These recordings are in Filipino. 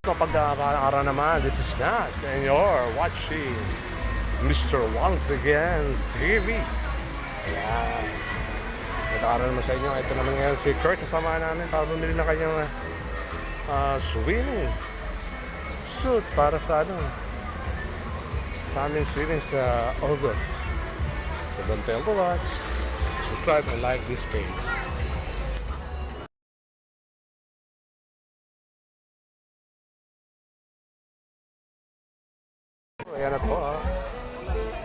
Kapag araw naman, this is Nash and you're watching Mr. Once Again TV. Ayan. Nag-aaral naman sa inyo. Ito naman ngayon si Kurt. Sasamahan namin para bumili ng kanyang uh, swimming suit para sa ano sa aming swimming sa August. So don't fail to watch, subscribe and like this page. Ayan na po ah.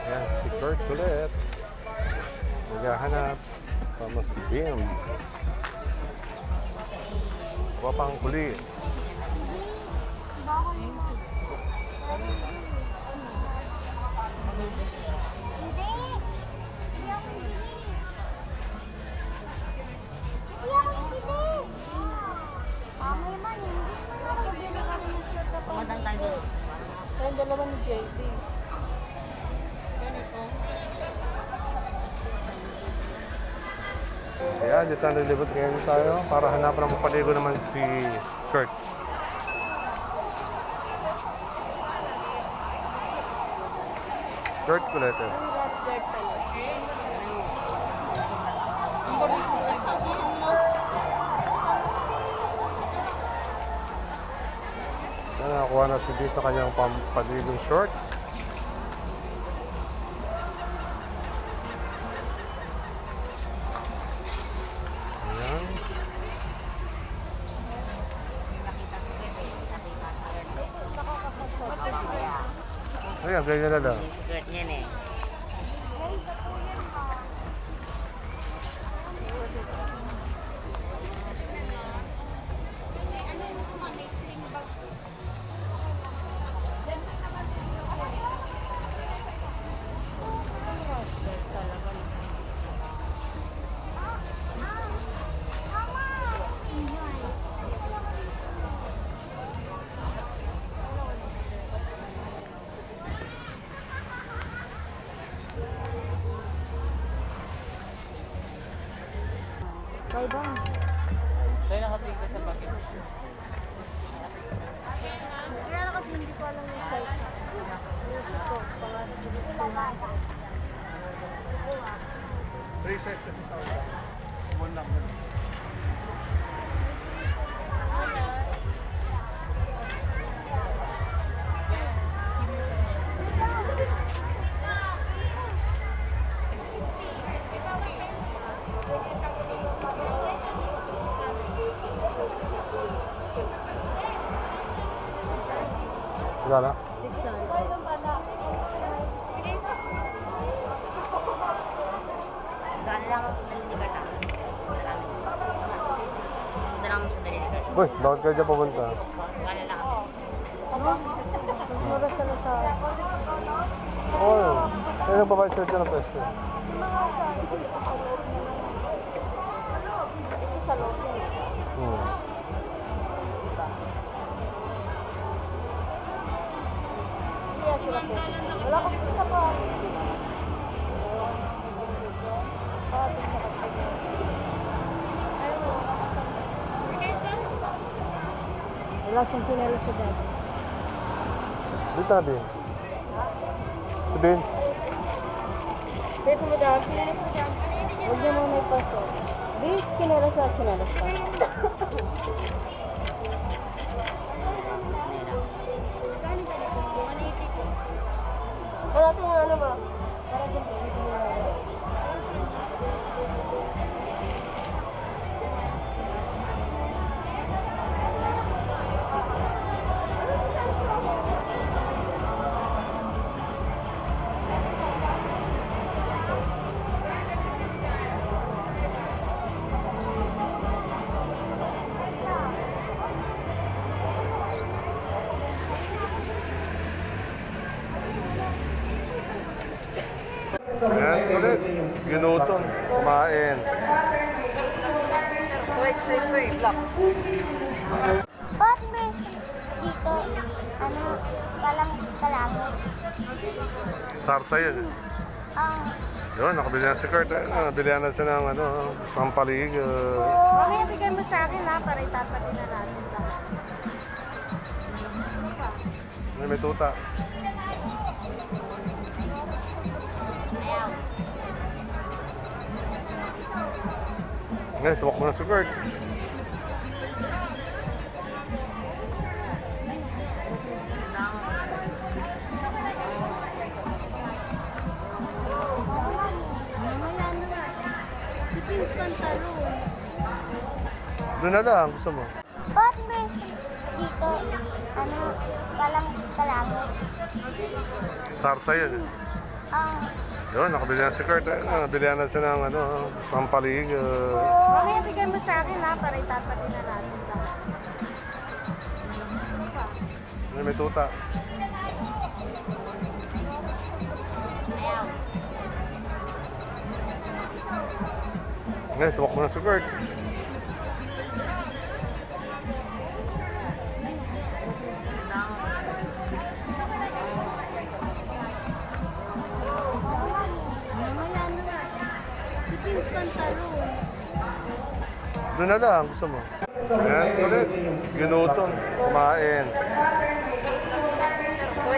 Ayan, si Kurt ulit. Naghahanap. Sama si Bim. Kuha pang kulit. Dito na nilibot ngayon tayo para hanapan ng mapaligo naman si Kurt. Kurt ulit eh. Nakakuha na si B sa kanyang pampaligong short. Ayan, ganyan na lang. Yung skirt niyan Bye bye. Tayo nakatingin sa package. Kaya na kasi hindi ko alam yung size. Music ko. Pangalan. Three size kasi sa ulan. Small lang dalili ka. Uy, bakit kayo dyan pupunta? Gaan lang ako. Mura sa. Oo. Oh, Ayun ang babae sila dyan ng pwesto. Ito sa loob la sentinela cidade. Dita bins. Se bins. Tem como dar Hoje a mamãe passou. Bicho que não era só que não era só. Yes, ulit. Ginutom. Kumain. Ba't may dito, ano, palang kalamot? Sarsa yun. eh. Ang, Yun, nakabili na si Kurt. Eh. Nabilihan na siya ng ano, pampaligo. mamaya bigay mo sa akin ha, para itapatin na natin sa Ay, may tuta. Ngayon, tuwak mo na si talon. Doon na lang, gusto mo. Ba't may dito, ano, palang kalamot? Sarsa yun. eh. Ah, Yun, nakabili na si Kurt. Eh. Nakabili na siya ng ano, pampaligo. Mamaya bigay mo sa akin ha, para itatabi na natin sa Ay, may tuta. Ngayon, tuwak mo na si Kurt. Doon na lang, gusto mo. Yes, ulit. Ginutom. Kumain.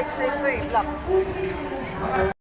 Say ito eh, black.